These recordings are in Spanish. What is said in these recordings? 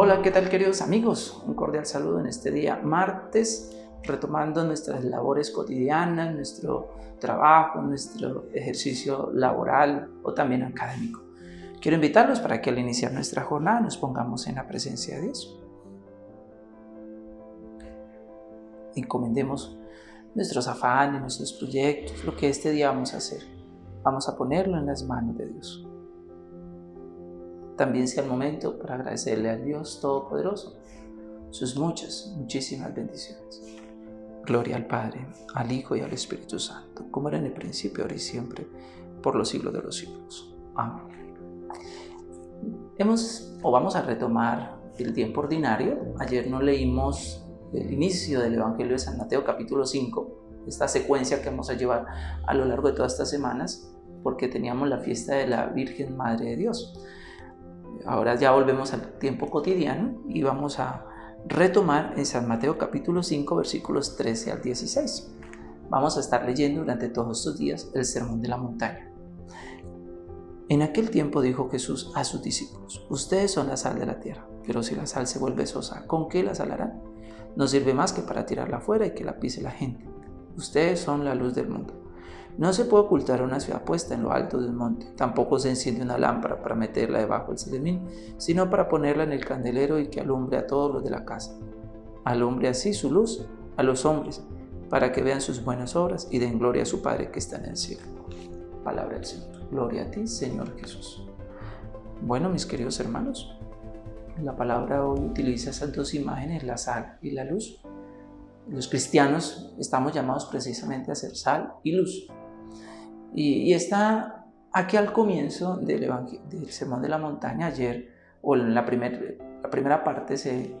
Hola, ¿qué tal queridos amigos? Un cordial saludo en este día martes, retomando nuestras labores cotidianas, nuestro trabajo, nuestro ejercicio laboral o también académico. Quiero invitarlos para que al iniciar nuestra jornada nos pongamos en la presencia de Dios. Encomendemos nuestros afanes, nuestros proyectos, lo que este día vamos a hacer. Vamos a ponerlo en las manos de Dios también sea el momento para agradecerle al Dios Todopoderoso sus muchas, muchísimas bendiciones. Gloria al Padre, al Hijo y al Espíritu Santo, como era en el principio, ahora y siempre, por los siglos de los siglos. Amén. Hemos, o vamos a retomar el tiempo ordinario. Ayer no leímos el inicio del Evangelio de San Mateo, capítulo 5, esta secuencia que vamos a llevar a lo largo de todas estas semanas, porque teníamos la fiesta de la Virgen Madre de Dios. Ahora ya volvemos al tiempo cotidiano y vamos a retomar en San Mateo capítulo 5 versículos 13 al 16. Vamos a estar leyendo durante todos estos días el Sermón de la Montaña. En aquel tiempo dijo Jesús a sus discípulos, ustedes son la sal de la tierra, pero si la sal se vuelve sosa, ¿con qué la salarán? No sirve más que para tirarla afuera y que la pise la gente. Ustedes son la luz del mundo. No se puede ocultar una ciudad puesta en lo alto del monte. Tampoco se enciende una lámpara para meterla debajo del celemín, sino para ponerla en el candelero y que alumbre a todos los de la casa. Alumbre así su luz a los hombres, para que vean sus buenas obras y den gloria a su Padre que está en el cielo. Palabra del Señor. Gloria a ti, Señor Jesús. Bueno, mis queridos hermanos, la palabra hoy utiliza esas dos imágenes, la sal y la luz. Los cristianos estamos llamados precisamente a ser sal y luz. Y, está aquí al comienzo del, del, Sermón de la Montaña, ayer, o en la, la primera parte se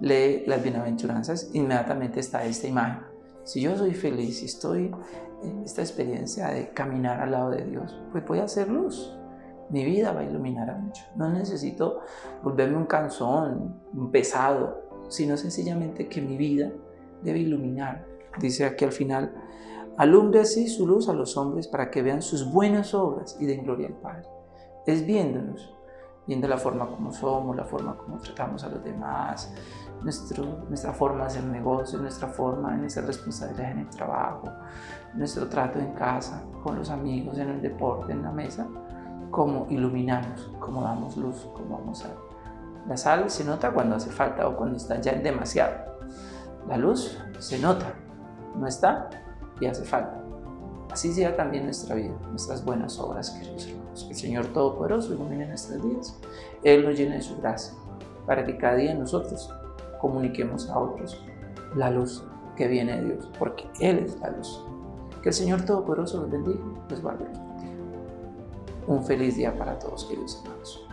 lee las bienaventuranzas, inmediatamente está esta imagen. Si yo soy feliz y estoy en esta experiencia de caminar al lado de Dios, pues voy a hacer luz. Mi vida va a iluminar a mucho. No necesito volverme un canzón, un pesado, sino sencillamente que mi vida debe iluminar. Dice aquí al final, Alumbre así su luz a los hombres para que vean sus buenas obras y den gloria al Padre. Es viéndonos, viendo la forma como somos, la forma como tratamos a los demás, nuestro, nuestra forma de hacer negocios, nuestra forma de nuestra responsabilidad en el trabajo, nuestro trato en casa, con los amigos, en el deporte, en la mesa, cómo iluminamos, cómo damos luz, cómo vamos a... La sal se nota cuando hace falta o cuando está ya demasiado. La luz se nota, no está, y hace falta. Así sea también nuestra vida, nuestras buenas obras, queridos hermanos. Que el Señor Todopoderoso ilumine nuestros días. Él nos llene de su gracia, para que cada día nosotros comuniquemos a otros la luz que viene de Dios, porque Él es la luz. Que el Señor Todopoderoso los bendiga, los guarde. Un feliz día para todos, queridos hermanos.